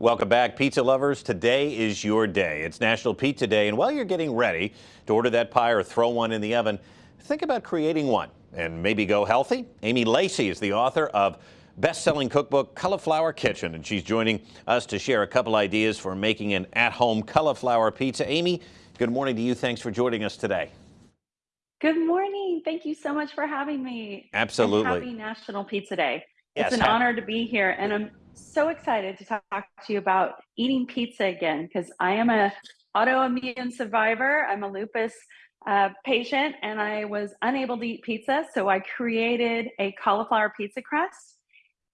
Welcome back, pizza lovers. Today is your day. It's National Pizza Day, and while you're getting ready to order that pie or throw one in the oven, think about creating one and maybe go healthy. Amy Lacey is the author of best-selling cookbook Cali'flour Kitchen, and she's joining us to share a couple ideas for making an at-home cauliflower pizza. Amy, good morning to you. Thanks for joining us today. Good morning. Thank you so much for having me. Absolutely. And happy National Pizza Day. Yes, it's an honor to be here, and I'm so excited to talk to you about eating pizza again because I am a autoimmune survivor. I'm a lupus uh, patient, and I was unable to eat pizza, so I created a cauliflower pizza crust.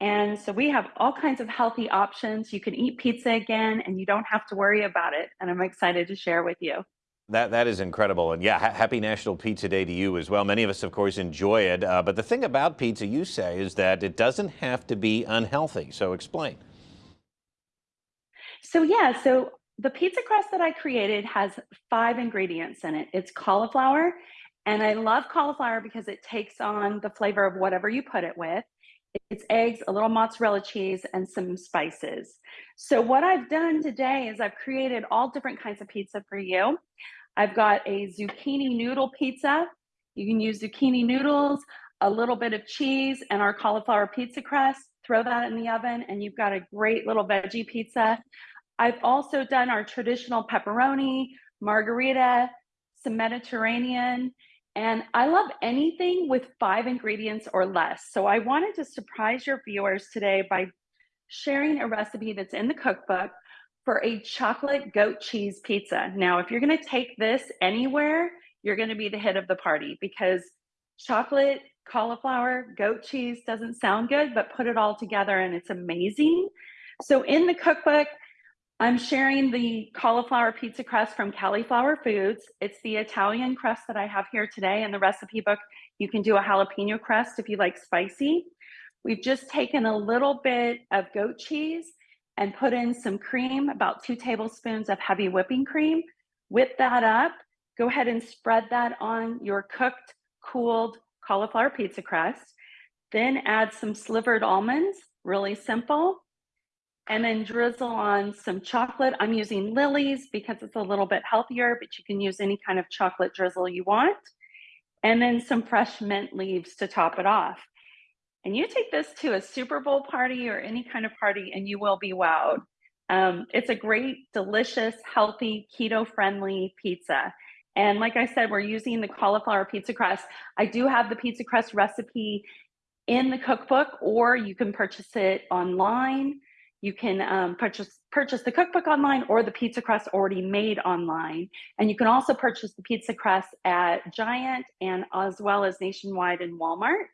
And so we have all kinds of healthy options. You can eat pizza again, and you don't have to worry about it. And I'm excited to share with you. That that is incredible, and yeah, ha happy National Pizza Day to you as well. Many of us, of course, enjoy it. Uh, but the thing about pizza, you say, is that it doesn't have to be unhealthy. So explain. So yeah, so the pizza crust that I created has five ingredients in it. It's cauliflower, and I love cauliflower because it takes on the flavor of whatever you put it with. It's eggs, a little mozzarella cheese, and some spices. So what I've done today is I've created all different kinds of pizza for you. I've got a zucchini noodle pizza. You can use zucchini noodles, a little bit of cheese, and our cauliflower pizza crust. Throw that in the oven, and you've got a great little veggie pizza. I've also done our traditional pepperoni, margarita, some Mediterranean, and I love anything with five ingredients or less. So I wanted to surprise your viewers today by sharing a recipe that's in the cookbook for a chocolate goat cheese pizza. Now, if you're gonna take this anywhere, you're gonna be the hit of the party because chocolate, cauliflower, goat cheese doesn't sound good, but put it all together and it's amazing. So in the cookbook, I'm sharing the cauliflower pizza crust from Cali'flour Foods. It's the Italian crust that I have here today. In the recipe book, you can do a jalapeno crust if you like spicy. We've just taken a little bit of goat cheese and put in some cream, about two tablespoons of heavy whipping cream. Whip that up. Go ahead and spread that on your cooked, cooled cauliflower pizza crust. Then add some slivered almonds, really simple and then drizzle on some chocolate. I'm using Lily's because it's a little bit healthier, but you can use any kind of chocolate drizzle you want. And then some fresh mint leaves to top it off. And you take this to a Super Bowl party or any kind of party and you will be wowed. Um, it's a great, delicious, healthy, keto friendly pizza. And like I said, we're using the cauliflower pizza crust. I do have the pizza crust recipe in the cookbook, or you can purchase it online. You can um, purchase purchase the cookbook online or the pizza crust already made online. And you can also purchase the pizza crust at Giant and as well as nationwide in Walmart.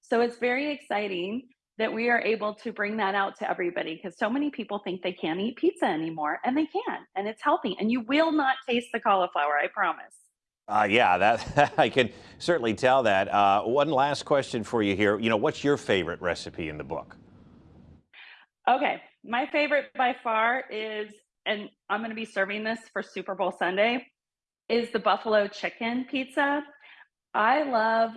So it's very exciting that we are able to bring that out to everybody because so many people think they can't eat pizza anymore and they can and it's healthy and you will not taste the cauliflower, I promise. Uh, yeah, that I can certainly tell that. Uh, one last question for you here. You know, what's your favorite recipe in the book? Okay, my favorite by far is, and I'm going to be serving this for Super Bowl Sunday, is the buffalo chicken pizza. I love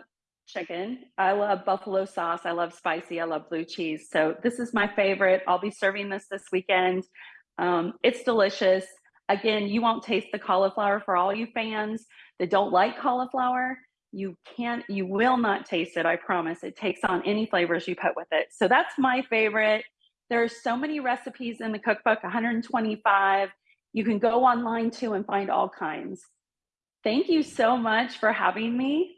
chicken. I love buffalo sauce. I love spicy. I love blue cheese. So this is my favorite. I'll be serving this this weekend. Um, it's delicious. Again, you won't taste the cauliflower for all you fans that don't like cauliflower. You can't, you will not taste it. I promise. It takes on any flavors you put with it. So that's my favorite. There's so many recipes in the cookbook, 125. You can go online too and find all kinds. Thank you so much for having me.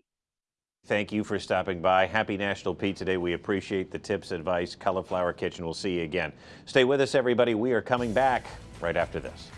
Thank you for stopping by. Happy National Pizza Day. We appreciate the tips, advice. Cali'flour Kitchen. We'll see you again. Stay with us, everybody. We are coming back right after this.